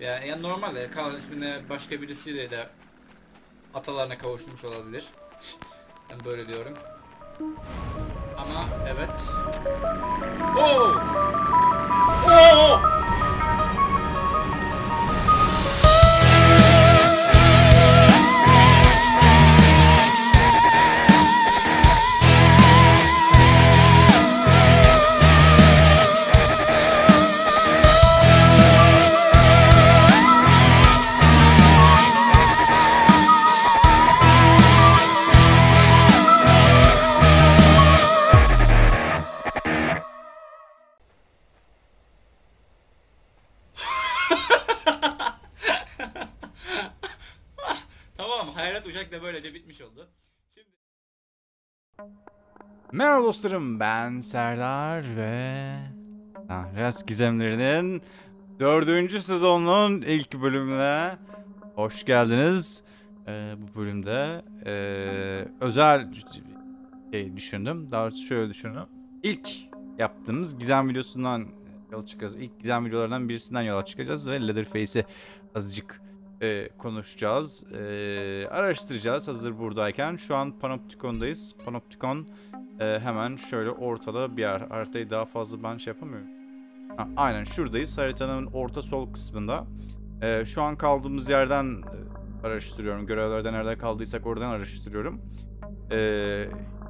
Yani, yani normalde Kaan ismine başka birisiyle de atalarına kavuşmuş olabilir. Ben böyle diyorum. Ama evet. Oo! Oo! Merhaba dostlarım ben Serdar ve Tahras Gizemleri'nin dördüncü sezonunun ilk bölümüne hoş geldiniz. Ee, bu bölümde ee, özel şey düşündüm. Daha doğrusu şöyle düşündüm. İlk yaptığımız gizem videosundan yola çıkacağız. İlk gizem videolarından birisinden yola çıkacağız ve Leatherface'i azıcık e, konuşacağız. E, araştıracağız hazır buradayken. Şu an Panopticon'dayız. Panopticon e, hemen şöyle ortada bir yer. Haritayı daha fazla ben şey yapamıyorum. Ha, aynen şuradayız. Haritanın orta sol kısmında. E, şu an kaldığımız yerden e, araştırıyorum. Görevlerde nerede kaldıysak oradan araştırıyorum. E,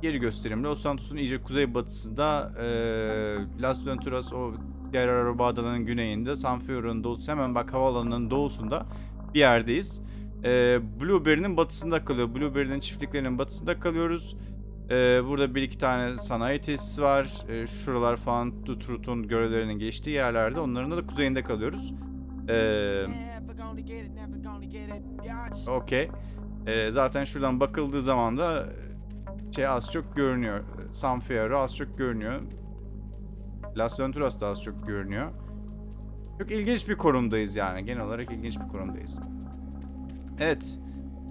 yeri göstereyim. Los Santos'un iyice kuzeybatısında e, Las Venturas o diğer araba adalarının güneyinde San Fierro'nun doğusu hemen bak havaalanının doğusunda bir yerdeyiz. Ee, Blueberry'nin batısında kalıyor. Blueberry'nin çiftliklerinin batısında kalıyoruz. Ee, burada bir iki tane sanayi tesisi var. Ee, şuralar falan Tutrut'un görevlerinin geçtiği yerlerde. Onların da kuzeyinde kalıyoruz. Ee, Okey. Ee, zaten şuradan bakıldığı zaman da şey az çok görünüyor. San Fierro az çok görünüyor. Las Venturas da az çok görünüyor. Çok ilginç bir konumdayız yani. Genel olarak ilginç bir konumdayız. Evet.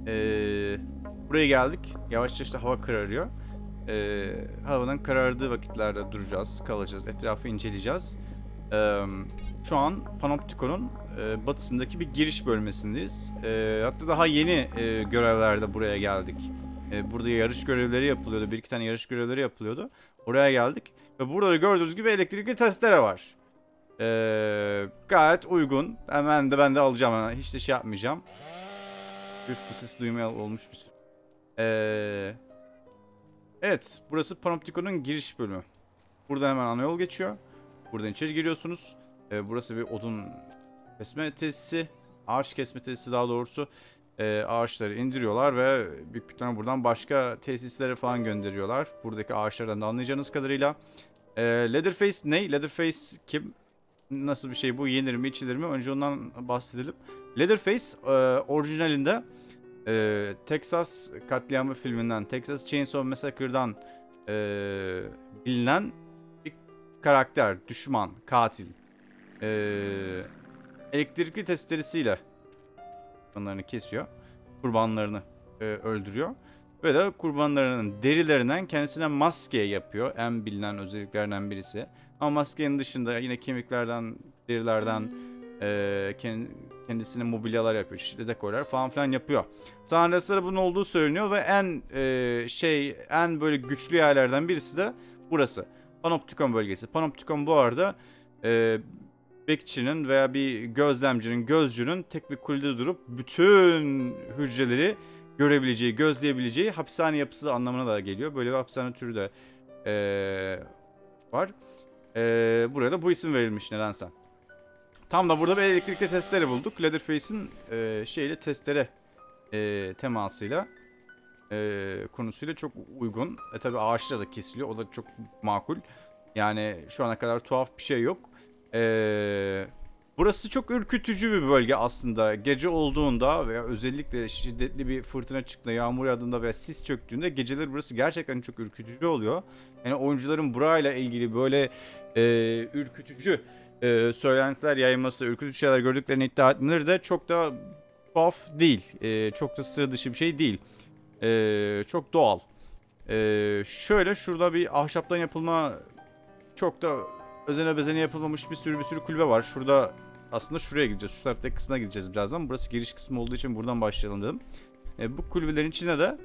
Ee, buraya geldik. Yavaş yavaş da hava kararıyor. Ee, havanın karardığı vakitlerde duracağız, kalacağız, etrafı inceleyeceğiz. Ee, şu an Panopticon'un e, batısındaki bir giriş bölmesindeyiz. Ee, hatta daha yeni e, görevlerde buraya geldik. Ee, burada yarış görevleri yapılıyordu. Bir iki tane yarış görevleri yapılıyordu. Oraya geldik. Ve burada da gördüğünüz gibi elektrikli testere var. Ee, gayet uygun. Hemen de ben de alacağım hemen. Hiç de şey yapmayacağım. Üf bu ses duymaya olmuş bir sürü. Ee, evet burası Panopticon'un giriş bölümü. Burada hemen ana yol geçiyor. Buradan içeri giriyorsunuz. Ee, burası bir odun kesme tesisi. Ağaç kesme tesisi daha doğrusu. Ee, ağaçları indiriyorlar ve büyük bir tane buradan başka tesislere falan gönderiyorlar. Buradaki ağaçlardan da anlayacağınız kadarıyla. Ee, Leatherface ne? Leatherface kim? Nasıl bir şey bu? Yenir mi içilir mi? Önce ondan bahsedelim. Leatherface e, orijinalinde e, Texas katliamı filminden, Texas Chainsaw Massacre'dan e, bilinen bir karakter, düşman, katil. Elektrikli testeresiyle kurbanlarını kesiyor. Kurbanlarını öldürüyor. Ve de kurbanlarının derilerinden kendisine maske yapıyor. En bilinen özelliklerinden birisi. Ama maskenin dışında yine kemiklerden, derilerden e, kend- kendisine mobilyalar yapıyor. Çeşitli dekorlar falan filan yapıyor. Tanrıslara bunun olduğu söyleniyor ve en e, şey, en böyle güçlü yerlerden birisi de burası. Panoptikon bölgesi. Panoptikon bu arada e, bekçinin veya bir gözlemcinin, gözcünün tek bir kulede durup bütün hücreleri görebileceği, gözleyebileceği hapishane yapısı da anlamına da geliyor. Böyle bir hapishane türü de eee, var. Eee buraya da bu isim verilmiş nedense. Tam da burada bir elektrikli testere bulduk. Leatherface'in eee şeyle testere eee, temasıyla eee, konusuyla çok uygun. E tabi ağaçlar da kesiliyor. O da çok makul. Yani şu ana kadar tuhaf bir şey yok. Eee Burası çok ürkütücü bir bölge aslında. Gece olduğunda veya özellikle şiddetli bir fırtına çıktığında, yağmur yağdığında veya sis çöktüğünde geceleri burası gerçekten çok ürkütücü oluyor. Yani oyuncuların burayla ilgili böyle e, ürkütücü e, söylentiler yayılması, ürkütücü şeyler gördüklerini iddia etmeleri de çok da tuhaf değil. E, çok da sıra dışı bir şey değil. E, çok doğal. E, şöyle şurada bir ahşaptan yapılma çok da özene bezene yapılmamış bir sürü bir sürü kulübe var. Şurada aslında şuraya gideceğiz. Şu taraftaki kısmına gideceğiz birazdan. Burası giriş kısmı olduğu için buradan başlayalım dedim. E, bu kulübelerin içine de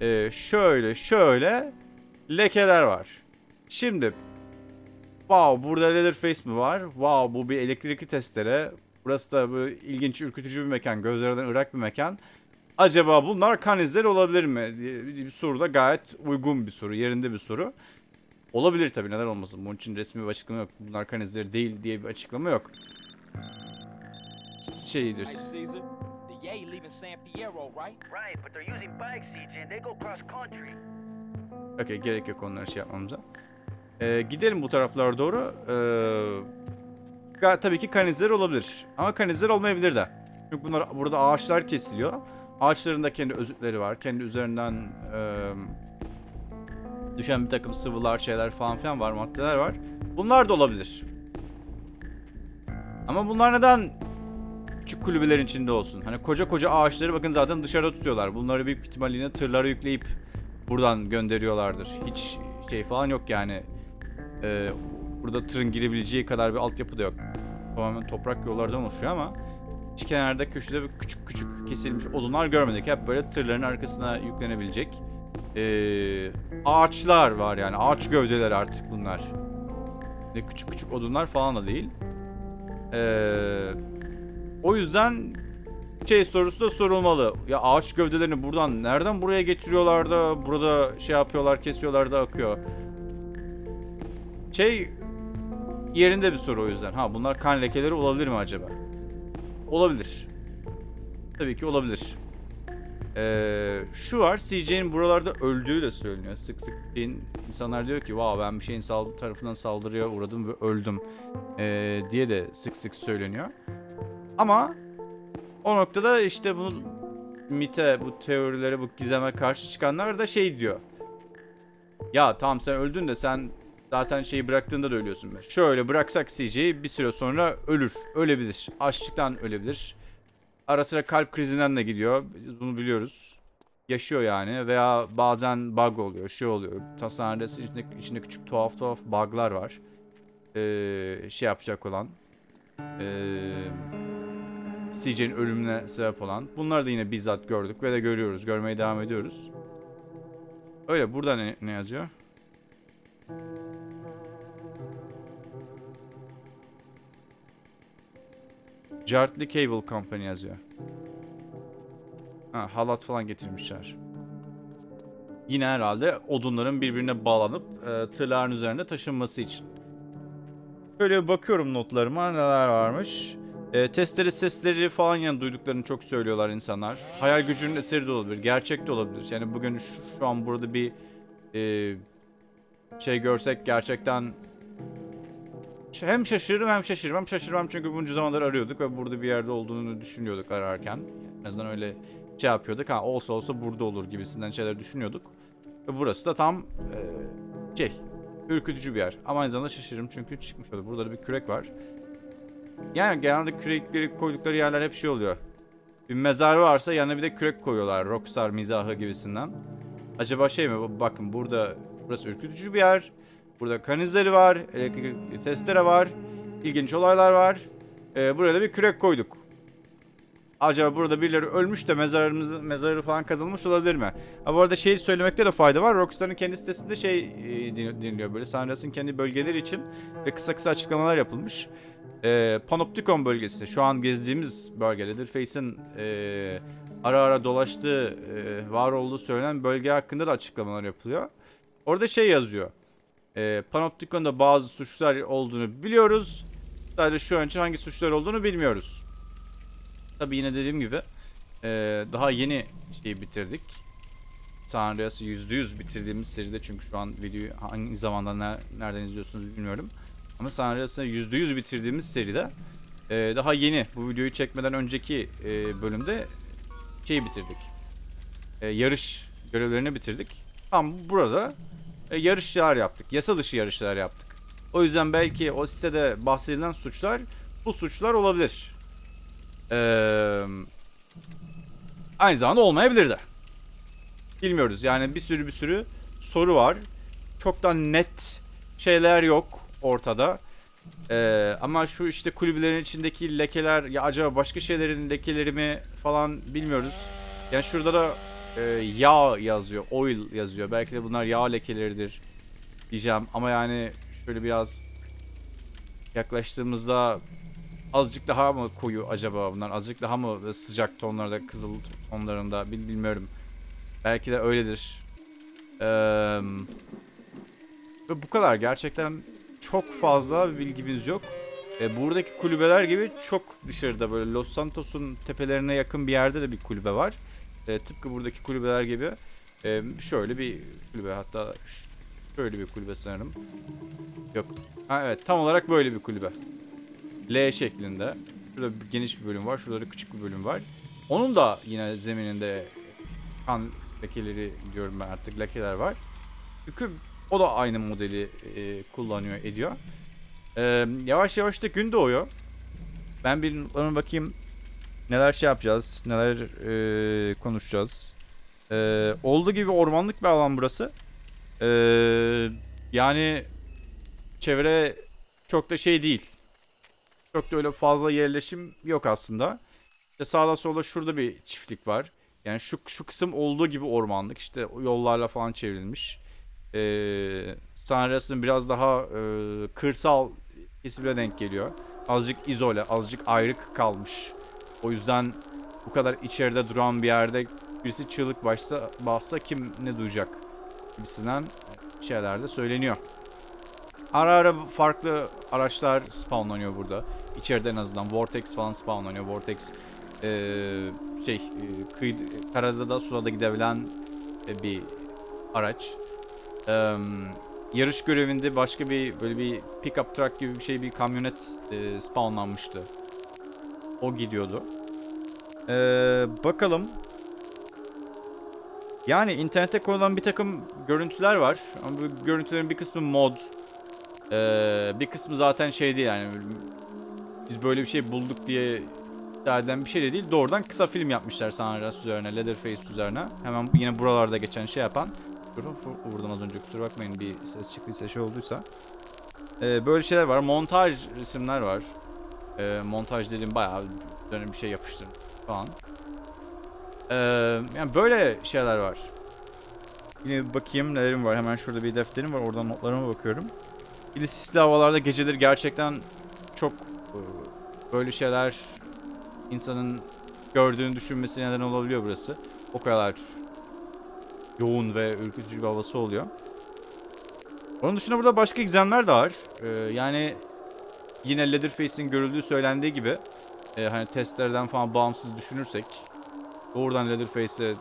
e, şöyle şöyle lekeler var. Şimdi wow burada Leatherface mi var? Wow bu bir elektrikli testere. Burası da bu ilginç ürkütücü bir mekan. Gözlerden ırak bir mekan. Acaba bunlar kan izleri olabilir mi? bir soru da gayet uygun bir soru. Yerinde bir soru. Olabilir tabii neden olmasın. Bunun için resmi bir açıklama yok. Bunlar kan izleri değil diye bir açıklama yok. Caesar, the Yay leaving San Fierro, right? Right, but they're using bikes, CJ, and they go cross country. Okey gerek yok onları şey yapmamıza. Ee, gidelim bu taraflara doğru. Ee, tabii ki kan izleri olabilir. Ama kan izleri olmayabilir de. Çünkü bunlar burada ağaçlar kesiliyor. Ağaçların da kendi özütleri var. Kendi üzerinden eee, düşen bir takım sıvılar, şeyler falan filan var, maddeler var. Bunlar da olabilir. Ama bunlar neden küçük kulübelerin içinde olsun? Hani koca koca ağaçları bakın zaten dışarıda tutuyorlar. Bunları büyük ihtimalle tırlara yükleyip buradan gönderiyorlardır. Hiç şey falan yok yani. Ee, burada tırın girebileceği kadar bir altyapı da yok. Tamamen toprak yollardan oluşuyor ama hiç kenarda köşede küçük küçük kesilmiş odunlar görmedik. Hep böyle tırların arkasına yüklenebilecek ee, ağaçlar var yani. Ağaç gövdeleri artık bunlar. Ne küçük küçük odunlar falan da değil. Ee, o yüzden şey sorusu da sorulmalı. Ya ağaç gövdelerini buradan nereden buraya getiriyorlar da burada şey yapıyorlar, kesiyorlar da akıyor. Şey yerinde bir soru o yüzden. Ha bunlar kan lekeleri olabilir mi acaba? Olabilir. Tabii ki olabilir. Ee, şu var CJ'nin buralarda öldüğü de söyleniyor. Sık sık insanlar diyor ki wow ben bir şeyin saldırı tarafından saldırıya uğradım ve öldüm ee, diye de sık sık söyleniyor. Ama o noktada işte bunu mite, bu teorilere, bu gizeme karşı çıkanlar da şey diyor. Ya tamam sen öldün de sen zaten şeyi bıraktığında da ölüyorsun. Şöyle bıraksak CJ'yi bir süre sonra ölür. Ölebilir. Açlıktan ölebilir. Ara sıra kalp krizinden de gidiyor. Biz bunu biliyoruz. Yaşıyor yani veya bazen bug oluyor, şey oluyor. Tasarrıda içinde, içinde küçük tuhaf tuhaf bug'lar var. Ee, şey yapacak olan. Ee, CJ'nin ölümüne sebep olan. Bunları da yine bizzat gördük ve de görüyoruz. Görmeye devam ediyoruz. Öyle burada ne, ne yazıyor? Jartley Cable Company yazıyor. Ha, halat falan getirmişler. Yine herhalde odunların birbirine bağlanıp e, tırların üzerinde taşınması için. Şöyle bir bakıyorum notlarıma neler varmış. E, testere sesleri falan yani duyduklarını çok söylüyorlar insanlar. Hayal gücünün eseri de olabilir, gerçek de olabilir. Yani bugün şu, şu an burada bir e, şey görsek gerçekten hem şaşırırım hem şaşırmam. Şaşırmam çünkü bunca zamandır arıyorduk ve burada bir yerde olduğunu düşünüyorduk ararken. En azından öyle şey yapıyorduk. Ha olsa olsa burada olur gibisinden şeyler düşünüyorduk. Ve burası da tam e, şey ürkütücü bir yer. Ama aynı zamanda şaşırırım çünkü çıkmış oldu. Burada da bir kürek var. Yani genelde kürekleri koydukları yerler hep şey oluyor. Bir mezar varsa yanına bir de kürek koyuyorlar. Rockstar mizahı gibisinden. Acaba şey mi? Bakın burada burası ürkütücü bir yer. Burada kan izleri var. Elektrikli testere var. İlginç olaylar var. Ee, buraya da bir kürek koyduk. Acaba burada birileri ölmüş de mezarımızı, mezarı falan kazılmış olabilir mi? Ha bu arada şey söylemekte de fayda var. Rockstar'ın kendi sitesinde şey e, din- dinliyor böyle. Sandras'ın kendi bölgeleri için ve kısa kısa açıklamalar yapılmış. Ee, Panopticon bölgesi şu an gezdiğimiz bölge Leatherface'in e, ara ara dolaştığı, e, var olduğu söylenen bölge hakkında da açıklamalar yapılıyor. Orada şey yazıyor. E, Panopticon'da bazı suçlar olduğunu biliyoruz. Sadece şu an için hangi suçlar olduğunu bilmiyoruz. Tabi yine dediğim gibi e, daha yeni şeyi bitirdik. San Andreas'ı %100 bitirdiğimiz seride çünkü şu an videoyu hangi zamanda ne- nereden izliyorsunuz bilmiyorum. Ama San Andreas'ı %100 bitirdiğimiz seride e, daha yeni bu videoyu çekmeden önceki e, bölümde şeyi bitirdik. E, yarış görevlerini bitirdik. Tam burada yarışlar yaptık. Yasa dışı yarışlar yaptık. O yüzden belki o sitede bahsedilen suçlar bu suçlar olabilir. Ee, aynı zamanda olmayabilir de. Bilmiyoruz. Yani bir sürü bir sürü soru var. Çok da net şeyler yok ortada. Ee, ama şu işte kulübelerin içindeki lekeler ya acaba başka şeylerin lekeleri mi falan bilmiyoruz. Yani şurada da e, yağ yazıyor, oil yazıyor. Belki de bunlar yağ lekeleridir diyeceğim. Ama yani şöyle biraz yaklaştığımızda azıcık daha mı koyu acaba bunlar? Azıcık daha mı sıcak tonlarda, kızıl tonlarında bil- bilmiyorum. Belki de öyledir. Eee ve bu kadar. Gerçekten çok fazla bilgimiz yok. E, buradaki kulübeler gibi çok dışarıda böyle Los Santos'un tepelerine yakın bir yerde de bir kulübe var. E, tıpkı buradaki kulübeler gibi. E, şöyle bir kulübe hatta şöyle bir kulübe sanırım. Yok. Ha, evet tam olarak böyle bir kulübe. L şeklinde. Şurada bir geniş bir bölüm var. Şurada da küçük bir bölüm var. Onun da yine zemininde kan lekeleri diyorum ben artık lekeler var. Çünkü o da aynı modeli e, kullanıyor ediyor. E, yavaş yavaş da gün doğuyor. Ben bir bakayım neler şey yapacağız, neler e, konuşacağız. E, olduğu gibi ormanlık bir alan burası. E, yani çevre çok da şey değil. Çok da öyle fazla yerleşim yok aslında. İşte sağda solda şurada bir çiftlik var. Yani şu şu kısım olduğu gibi ormanlık. İşte yollarla falan çevrilmiş. Ee, Sanres'in biraz daha e, kırsal kesimine denk geliyor. Azıcık izole, azıcık ayrık kalmış. O yüzden bu kadar içeride duran bir yerde birisi çığlık başsa, bassa kim ne duyacak gibisinden şeyler de söyleniyor. Ara ara farklı araçlar spawnlanıyor burada. İçeride en azından Vortex falan spawnlanıyor. Vortex eee, şey e, kıyı, karada da suda da gidebilen e, bir araç. Eee, yarış görevinde başka bir böyle bir pickup truck gibi bir şey bir kamyonet e, spawnlanmıştı. O gidiyordu. Eee, bakalım. Yani internete konulan bir takım görüntüler var. Ama bu görüntülerin bir kısmı mod. Ee, bir kısmı zaten şeydi yani biz böyle bir şey bulduk diye iddia edilen bir şey de değil. Doğrudan kısa film yapmışlar San Andreas üzerine, Leatherface üzerine. Hemen yine buralarda geçen şey yapan. Vurdum az önce kusura bakmayın bir ses çıktıysa şey olduysa. Ee, böyle şeyler var. Montaj resimler var. Ee, montaj dediğim bayağı üzerine bir şey falan. Ee, yani böyle şeyler var. Yine bakayım nelerim var. Hemen şurada bir defterim var. Oradan notlarıma bakıyorum. De sisli havalarda geceleri gerçekten çok e, böyle şeyler insanın gördüğünü düşünmesi neden olabiliyor burası. O kadar yoğun ve ürkütücü bir havası oluyor. Onun dışında burada başka gizemler de var. Ee, yani yine Leatherface'in görüldüğü söylendiği gibi e, hani testlerden falan bağımsız düşünürsek doğrudan Leatherface'e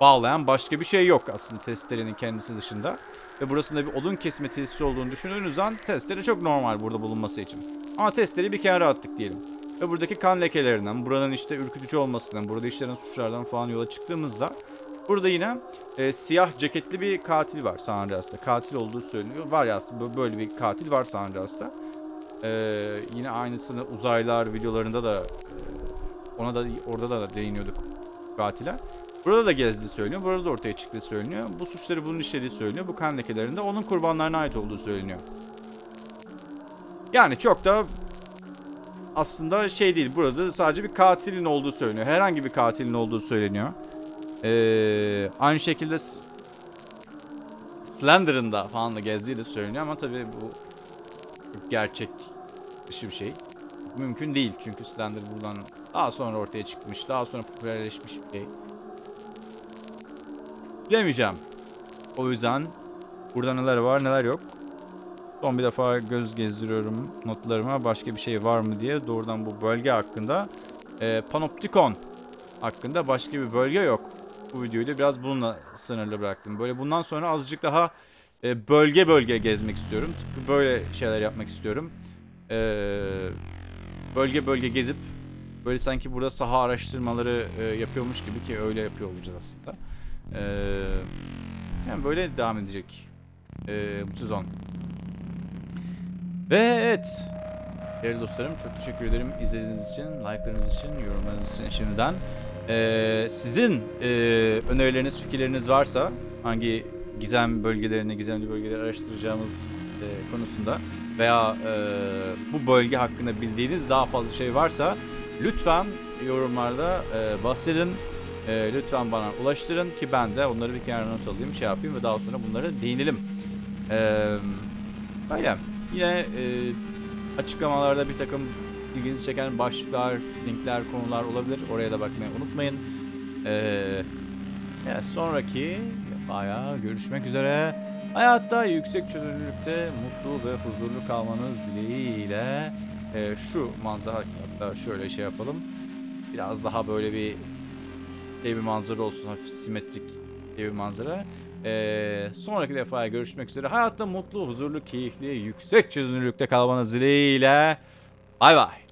bağlayan başka bir şey yok aslında testerenin kendisi dışında. Ve burasında bir odun kesme tesisi olduğunu düşündüğünüz zaman testere çok normal burada bulunması için. Ama testereyi bir kenara attık diyelim. Ve buradaki kan lekelerinden, buranın işte ürkütücü olmasından, burada işlenen suçlardan falan yola çıktığımızda burada yine e, siyah ceketli bir katil var San Andreas'ta. Katil olduğu söyleniyor. Var ya aslında böyle bir katil var San Andreas'ta. E, yine aynısını uzaylar videolarında da e, ona da orada da değiniyorduk katile. Burada da gezdiği söyleniyor. Burada da ortaya çıktığı söyleniyor. Bu suçları bunun işlediği söyleniyor. Bu kan lekelerinde onun kurbanlarına ait olduğu söyleniyor. Yani çok da aslında şey değil. Burada sadece bir katilin olduğu söyleniyor. Herhangi bir katilin olduğu söyleniyor. Ee, aynı şekilde Slender'ın da falan da gezdiği de söyleniyor ama tabii bu gerçek dışı bir şey. Mümkün değil çünkü Slender buradan daha sonra ortaya çıkmış, daha sonra popülerleşmiş bir şey. Bilemeyeceğim. O yüzden burada neler var neler yok. Son bir defa göz gezdiriyorum notlarıma başka bir şey var mı diye. Doğrudan bu bölge hakkında. Ee, Panoptikon hakkında başka bir bölge yok. Bu videoyu da biraz bununla sınırlı bıraktım. Böyle bundan sonra azıcık daha e, bölge bölge gezmek istiyorum. Tıpkı böyle şeyler yapmak istiyorum. Ee, bölge bölge gezip böyle sanki burada saha araştırmaları e, yapıyormuş gibi ki öyle yapıyor olacağız aslında. Ee, yani böyle devam edecek ee, bu sezon. Ve evet. Değerli dostlarım çok teşekkür ederim izlediğiniz için, like'larınız için, yorumlarınız için şimdiden. Ee, sizin e, önerileriniz, fikirleriniz varsa hangi gizem bölgelerini, gizemli bölgeleri araştıracağımız e, konusunda veya e, bu bölge hakkında bildiğiniz daha fazla şey varsa lütfen yorumlarda e, bahsedin. E, lütfen bana ulaştırın ki ben de onları bir kenara not alayım, şey yapayım ve daha sonra bunlara değinelim. E, böyle. Yine e, açıklamalarda bir takım ilginizi çeken başlıklar, linkler, konular olabilir. Oraya da bakmayı unutmayın. E, evet, sonraki bayağı görüşmek üzere. Hayatta yüksek çözünürlükte mutlu ve huzurlu kalmanız dileğiyle e, şu manzara hatta şöyle şey yapalım. Biraz daha böyle bir şey bir manzara olsun. Hafif simetrik bir manzara. E, sonraki defaya görüşmek üzere. Hayatta mutlu, huzurlu, keyifli, yüksek çözünürlükte kalmanız dileğiyle. Bay bay.